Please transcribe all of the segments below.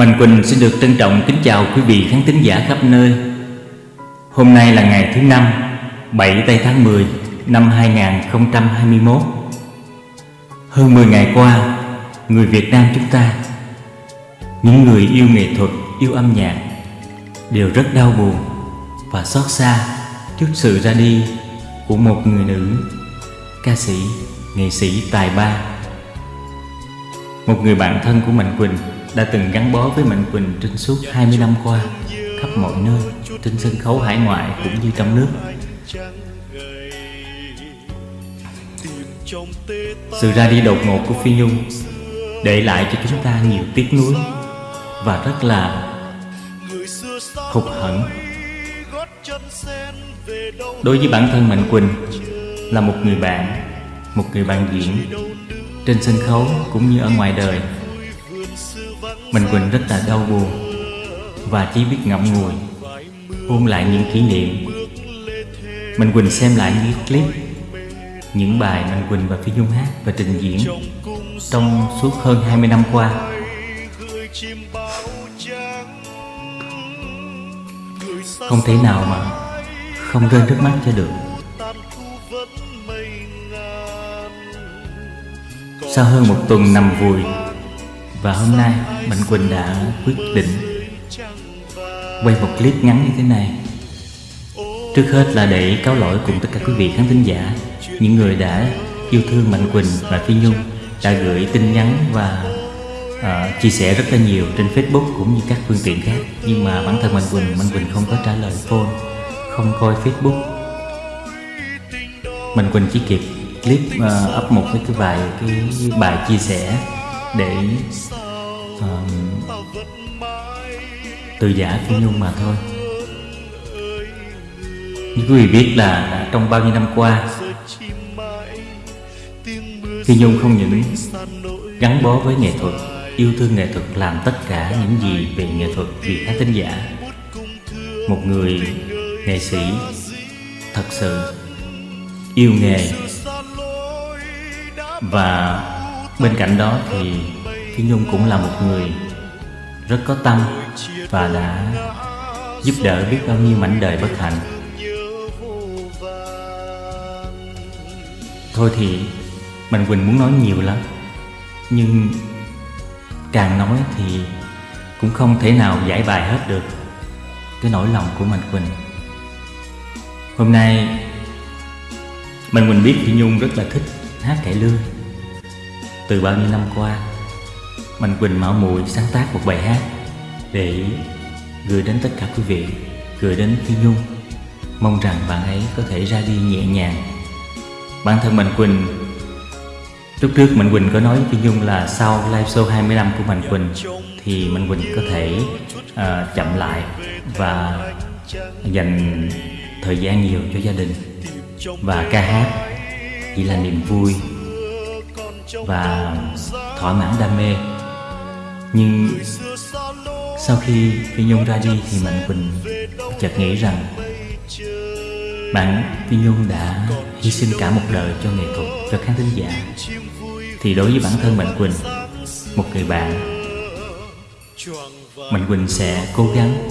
Mạnh Quỳnh xin được trân trọng kính chào quý vị khán thính giả khắp nơi. Hôm nay là ngày thứ năm 7 tây tháng 10 năm 2021 Hơn 10 ngày qua Người Việt Nam chúng ta Những người yêu nghệ thuật, yêu âm nhạc Đều rất đau buồn Và xót xa trước sự ra đi Của một người nữ Ca sĩ, nghệ sĩ tài ba. Một người bạn thân của Mạnh Quỳnh đã từng gắn bó với Mạnh Quỳnh trên suốt 20 năm qua, khắp mọi nơi, trên sân khấu hải ngoại cũng như trong nước. Sự ra đi đột ngột của Phi Nhung để lại cho chúng ta nhiều tiếc nuối và rất là hụt hẫng. Đối với bản thân Mạnh Quỳnh là một người bạn, một người bạn diễn trên sân khấu cũng như ở ngoài đời. Mình Quỳnh rất là đau buồn Và chỉ biết ngậm ngùi Ôn lại những kỷ niệm. Mình Quỳnh xem lại những clip, Những bài Mình Quỳnh và Phi Nhung hát và trình diễn Trong suốt hơn 20 năm qua. Không thể nào mà Không rơi nước mắt cho được. Sau hơn một tuần nằm vùi và hôm nay Mạnh Quỳnh đã quyết định Quay một clip ngắn như thế này. Trước hết là để cáo lỗi cùng tất cả quý vị khán thính giả Những người đã yêu thương Mạnh Quỳnh và Phi Nhung Đã gửi tin nhắn và uh, chia sẻ rất là nhiều trên Facebook cũng như các phương tiện khác. Nhưng mà bản thân Mạnh Quỳnh, Mạnh Quỳnh không có trả lời phone Không coi Facebook. Mạnh Quỳnh chỉ kịp clip uh, up một cái vài cái bài chia sẻ để uh, từ giả Phi Nhung mà thôi. Như quý vị biết là trong bao nhiêu năm qua Phi Nhung không những gắn bó với nghệ thuật Yêu thương nghệ thuật làm tất cả những gì về nghệ thuật vì khán thính giả. Một người nghệ sĩ thật sự yêu nghề Và Bên cạnh đó thì Phi Nhung cũng là một người rất có tâm và đã giúp đỡ biết bao nhiêu mảnh đời bất hạnh. Thôi thì Mạnh Quỳnh muốn nói nhiều lắm, Nhưng càng nói thì cũng không thể nào giải bài hết được cái nỗi lòng của Mạnh Quỳnh Hôm nay Mạnh Quỳnh biết Phi Nhung rất là thích hát cải lương từ bao nhiêu năm qua Mạnh Quỳnh Mão Mùi sáng tác một bài hát Để gửi đến tất cả quý vị Gửi đến Phi Nhung. Mong rằng bạn ấy có thể ra đi nhẹ nhàng. Bản thân Mạnh Quỳnh Lúc trước Mạnh Quỳnh có nói với Phi Nhung là sau live show 20 năm của Mạnh Quỳnh Thì Mạnh Quỳnh có thể uh, chậm lại và dành thời gian nhiều cho gia đình Và ca hát chỉ là niềm vui và thỏa mãn đam mê. Nhưng sau khi Phi Nhung ra đi thì Mạnh Quỳnh chợt nghĩ rằng bạn Phi Nhung đã hy sinh cả một đời cho nghệ thuật, cho khán thính giả. Thì đối với bản thân Mạnh Quỳnh một người bạn Mạnh Quỳnh sẽ cố gắng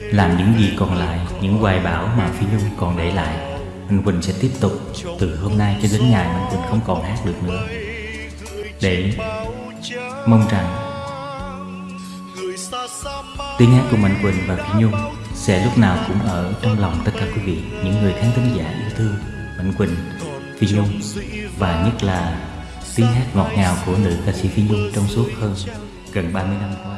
làm những gì còn lại những hoài bão mà Phi Nhung còn để lại. Mạnh Quỳnh sẽ tiếp tục từ hôm nay cho đến ngày Mạnh Quỳnh không còn hát được nữa. Để mong rằng tiếng hát của Mạnh Quỳnh và Phi Nhung sẽ lúc nào cũng ở trong lòng tất cả quý vị Những người khán thính giả yêu thương Mạnh Quỳnh, Phi Nhung Và nhất là tiếng hát ngọt ngào của nữ ca sĩ Phi Nhung trong suốt hơn gần 30 năm qua.